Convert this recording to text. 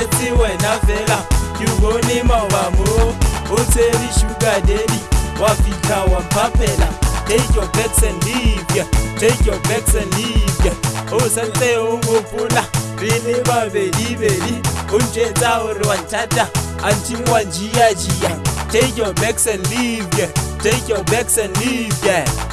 tetse wena fela ke bone mabamo o tsere sugar dady wa fitlha wa mphaphela take your bags and leave take your bags and leave o santse o gopola re le babedibedi o ntsetsa gore wa nthata anting wa jiajia take your bags and leave take your bags and leave